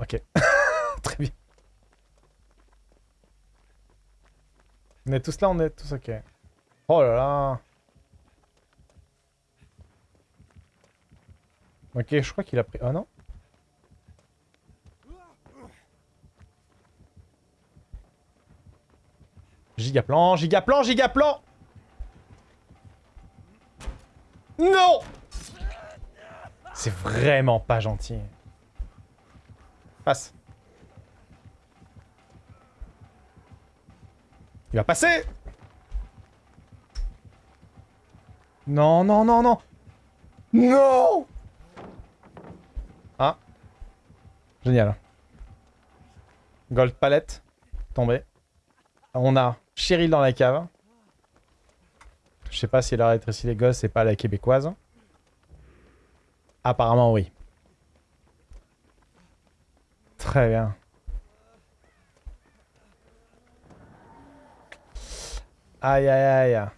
Ok. Très bien. On est tous là, on est tous ok. Oh là là. Ok, je crois qu'il a pris... Oh non Gigaplan, gigaplan, gigaplan Non C'est vraiment pas gentil. Passe. Il va passer Non, non, non, non Non Ah. Génial. Gold palette. Tombé. On a Cheryl dans la cave. Je sais pas si elle a les gosses, c'est pas la québécoise. Apparemment, oui. Très bien. Aïe, aïe, aïe.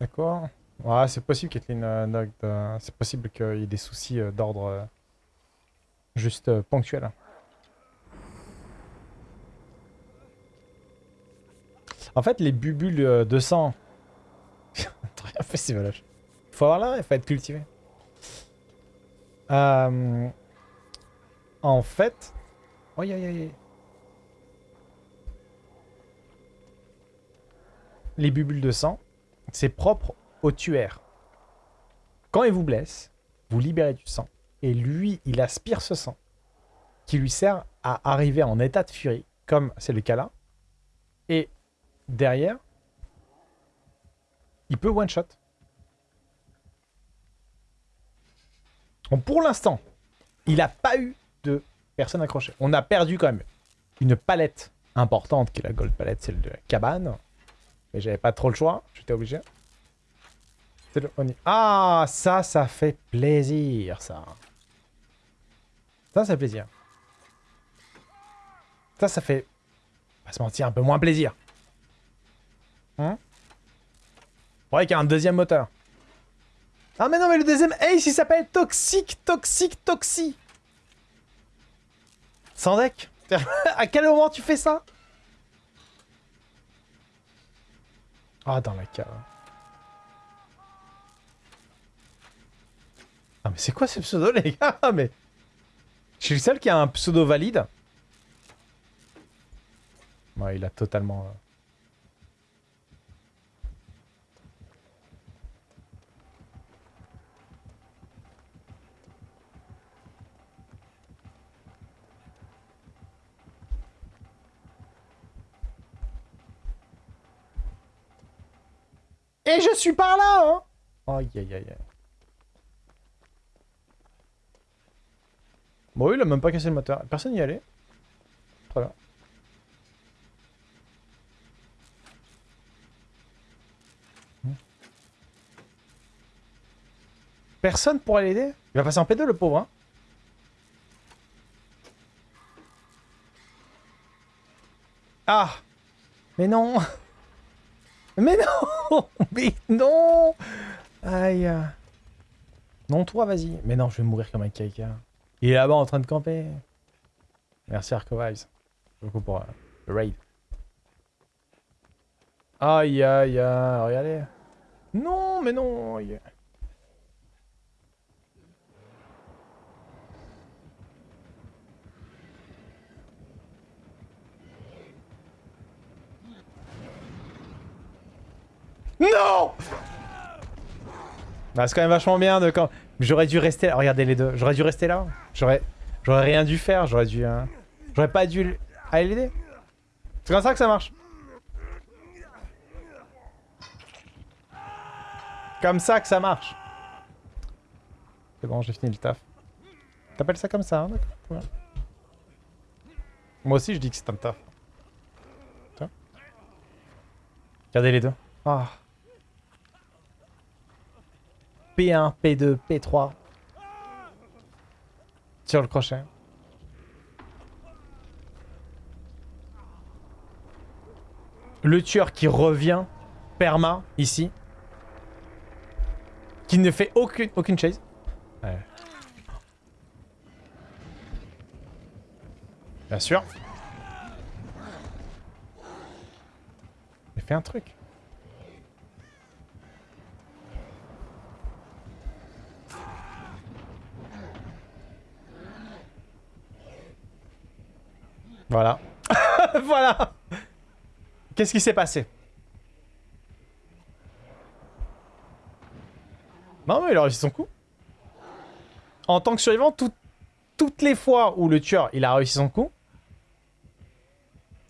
D'accord. Ouais, c'est possible, Kathleen euh, euh, c'est possible qu'il y ait des soucis euh, d'ordre juste ponctuel. En fait, les bubules de sang... T'as rien fait, c'est Il Faut avoir là, il faut être cultivé. en fait... Aïe, aïe, aïe. Les bubules de sang, c'est propre au tueur. Quand il vous blesse, vous libérez du sang. Et lui, il aspire ce sang qui lui sert à arriver en état de furie, comme c'est le cas là. Et derrière, il peut one-shot. pour l'instant, il n'a pas eu de personne accrochée. On a perdu quand même une palette importante, qui est la gold palette, celle de la cabane. Mais j'avais pas trop le choix, j'étais obligé. Ah, ça, ça fait plaisir, ça. Ça, ça fait plaisir. Ça, ça fait... Pas se mentir, un peu moins plaisir. Hein? Ouais, qu'il y a un deuxième moteur. Ah mais non, mais le deuxième Ace, il s'appelle Toxic, Toxic, Toxi. Sans deck. à quel moment tu fais ça? Ah, dans la cave. Ah mais c'est quoi ce pseudo les gars Mais je suis le seul qui a un pseudo valide. Ouais, il a totalement... Euh, Et je suis par là, hein Aïe, aïe, aïe, Bon, il a même pas cassé le moteur. Personne n'y allait. Très bien. Personne pour l'aider? Il va passer en P2 le pauvre, hein Ah Mais non Mais non Mais non Aïe Non, toi, vas-y. Mais non, je vais mourir comme un caca. Il est là-bas en train de camper. Merci Arcovives. Beaucoup pour euh, le raid. Aïe aïe aïe, regardez. Non, mais non. Non bah, C'est quand même vachement bien de quand... J'aurais dû rester là. Regardez les deux. J'aurais dû rester là. J'aurais rien dû faire. J'aurais dû... Hein. J'aurais pas dû aller l'aider. C'est comme ça que ça marche. Comme ça que ça marche. C'est bon, j'ai fini le taf. T'appelles ça comme ça, hein, d'accord Moi aussi, je dis que c'est un taf. Regardez les deux. Ah. P1, P2, P3. Tire le crochet. Le tueur qui revient perma ici. Qui ne fait aucune, aucune chase. Ouais. Bien sûr. Mais fais un truc. Voilà. voilà Qu'est-ce qui s'est passé? Non, mais il a réussi son coup. En tant que survivant, toutes les fois où le tueur il a réussi son coup,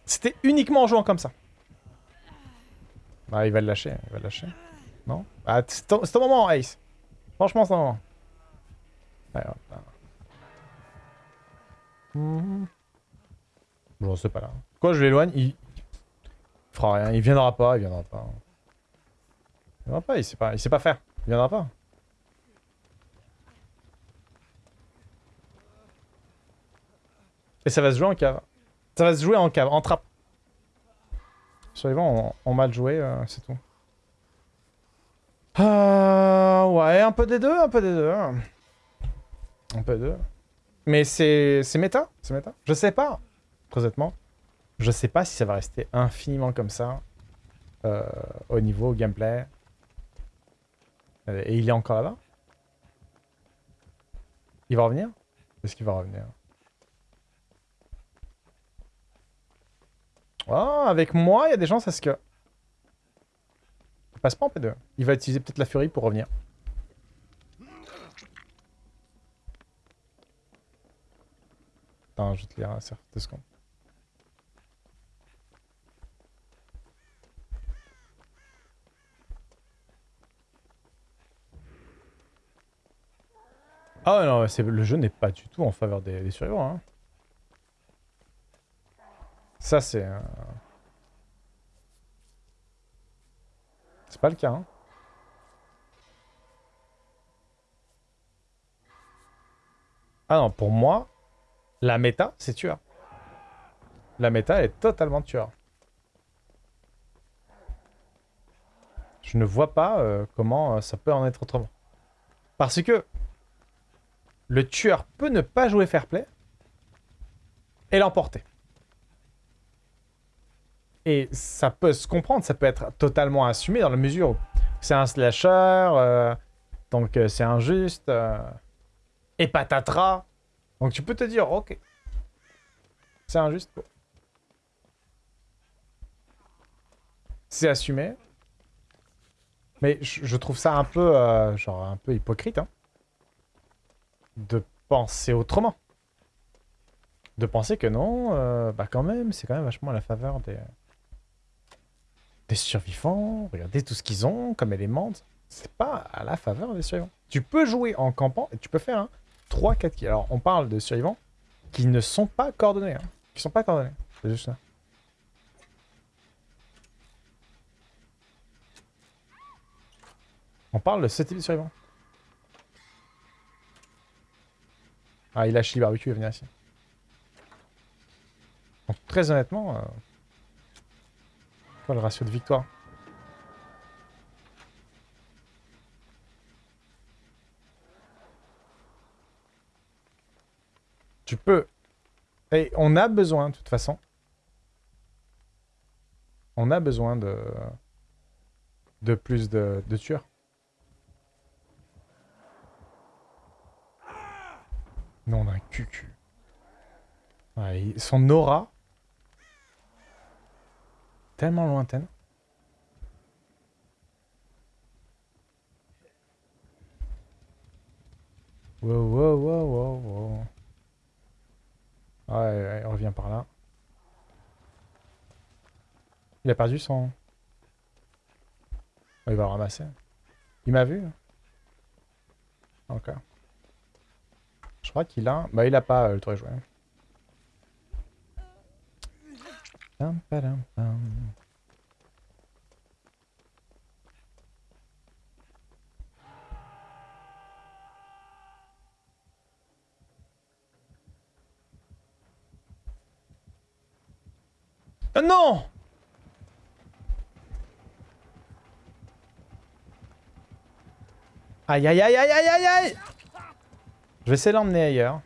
c'était uniquement en jouant comme ça. Bah, il va le lâcher, il va le lâcher. Non? Ah, c'est au moment, Ace. Franchement, c'est au moment. Bon, c'est pas là. Quoi, je l'éloigne il... il fera rien. Il viendra pas, il viendra pas. Il viendra pas, il sait pas, il sait pas faire. Il viendra pas. Et ça va se jouer en cave. Ça va se jouer en cave, en trappe. Survivants ont, mal joué, euh, c'est tout. Euh, ouais, un peu des deux, un peu des deux. Un peu des deux. Mais c'est méta, c'est méta. Je sais pas honnêtement. Je sais pas si ça va rester infiniment comme ça euh, au niveau gameplay. Et il est encore là-bas? Il va revenir? Est-ce qu'il va revenir? Oh, avec moi, il y a des chances à ce que... Il passe pas en P2. Il va utiliser peut-être la furie pour revenir. Attends, je te lire un certain secondes. Ah non, le jeu n'est pas du tout en faveur des, survivants. Hein. Ça, c'est... C'est pas le cas. Hein. Ah non, pour moi, la méta, c'est tueur. La méta, est totalement tueur. Je ne vois pas euh, comment euh, ça peut en être autrement. Parce que le tueur peut ne pas jouer fair play et l'emporter. Et ça peut se comprendre, ça peut être totalement assumé dans la mesure où c'est un slasher, euh, donc euh, c'est injuste, euh, et patatras. Donc tu peux te dire, ok, c'est injuste. C'est assumé. Mais je, trouve ça un peu, genre, un peu hypocrite, hein de penser autrement. De penser que non, euh, bah quand même, c'est quand même vachement à la faveur des, des survivants. Regardez tout ce qu'ils ont comme éléments. C'est pas à la faveur des survivants. Tu peux jouer en campant et tu peux faire 3-4 kills. Alors, on parle de survivants qui ne sont pas coordonnés. Hein. Qui sont pas coordonnés. C'est juste ça. On parle de ce type de survivants. Ah, il a chili barbecue, il va venir ici. Donc, très honnêtement, euh... quoi le ratio de victoire Tu peux. Et on a besoin, de toute façon. On a besoin de, de plus de, de tueurs. On son aura... Tellement lointaine. Wow, wow, wow, wow, wow. Ouais, ouais, il revient par là. Il a perdu son... il va ramasser. Il m'a vu. Hein. Encore. Je crois qu'il a... Bah il a pas euh, le tour joué. Euh, non! Aïe aïe aïe aïe aïe aïe aïe! Je vais essayer de l'emmener ailleurs.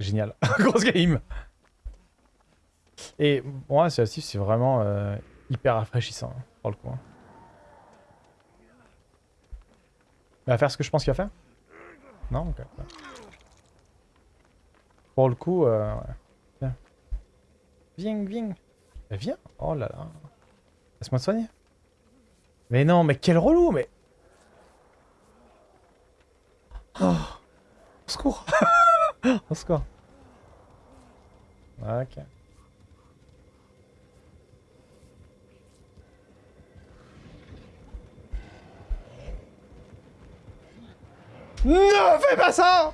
Génial. Grosse game Et moi, aussi, c'est vraiment euh, hyper rafraîchissant, hein, pour le coup. hein. Il va faire ce que je pense qu'il va faire Non Ok. Pour le coup, euh, ouais. Viens. Viens, viens. Mais viens Oh là là. Laisse-moi te soigner. Mais non, mais quel relou, mais... Oh. Au secours Au secours. Ok. Non, fais pas ça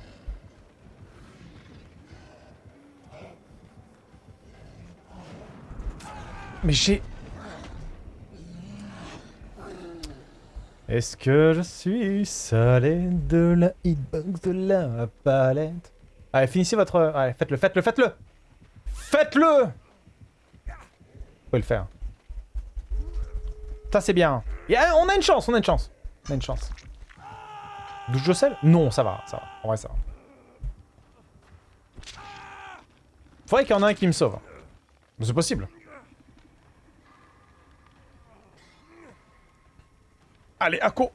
Mais j'ai... Est-ce que je suis salé de la hitbox de la palette? Allez, finissez votre... Allez, faites-le, faites-le, faites-le Faites-le Vous pouvez le faire. Ça, c'est bien. On a une chance, on a une chance. On a une chance. Douche de sel? Non, ça va, ça va. En vrai, ça va. Faudrait qu'il y en ait un qui me sauve. C'est possible. Allez, Akko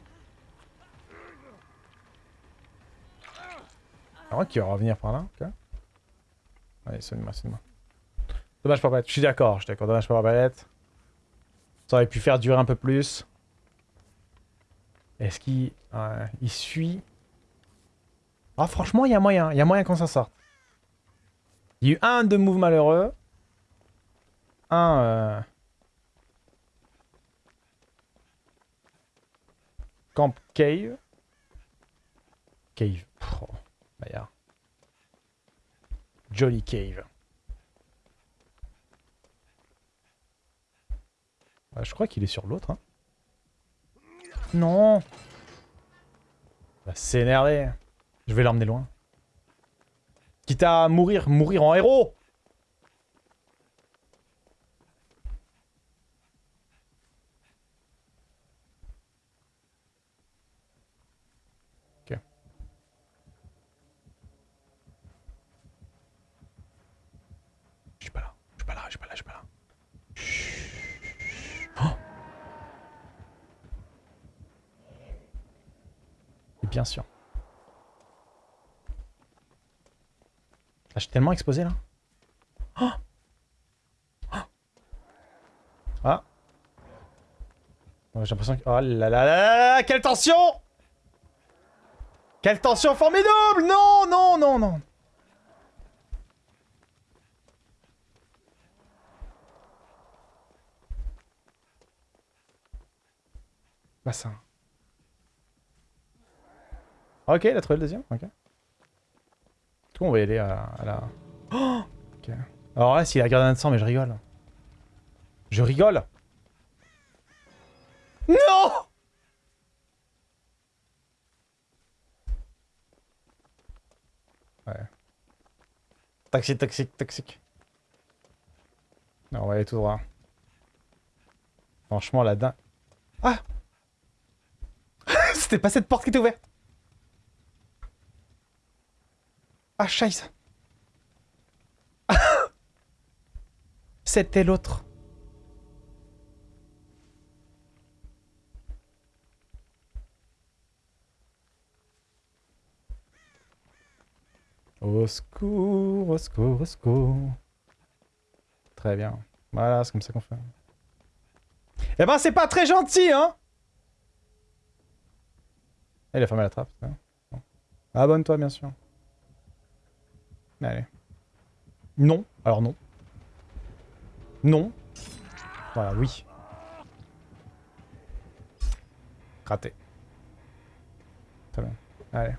Ah ouais, qui va revenir par là, ok. Allez, soigne-moi, soigne-moi. Dommage pas palette. Je suis d'accord, je suis d'accord. Dommage pas palette. Ça aurait pu faire durer un peu plus. Est-ce qu'il... il suit... Ah, franchement, il y a moyen. Il y a moyen qu'on s'en sorte. Il y a eu un de move malheureux. Un... euh, Cave. Cave. Oh, Maillard. Jolly Cave. Ouais, je crois qu'il est sur l'autre. Hein. Non Va s'énerver. Je vais l'emmener loin. Quitte à mourir, mourir en héros Ok. Je suis pas là, je suis pas là, je suis pas là, je suis pas là. Chut. Oh Et bien sûr. Ah, je suis tellement exposé là. Oh Oh ah. J'ai l'impression que... Oh là là là là là Quelle tension Quelle tension formidable Non, non, non, non Bassin. Ok, il a trouvé le deuxième, ok. Du coup, on va y aller à, à la... Oh ok. Alors là, s'il a gardé un de sang, mais je rigole. Je rigole Non Ouais. Toxique, toxique, toxique. Non, on va aller tout droit. Franchement, la dingue... Ah C'était pas cette porte qui était ouverte Ah, scheiße C'était l'autre. Au secours, au secours, au secours. Très bien. Voilà, c'est comme ça qu'on fait. Eh ben, c'est pas très gentil, hein Eh, Il a fermé la trappe. Abonne-toi, bien sûr. Allez. Non. Alors non. Non. Voilà, oui. Raté. Très bien. Allez.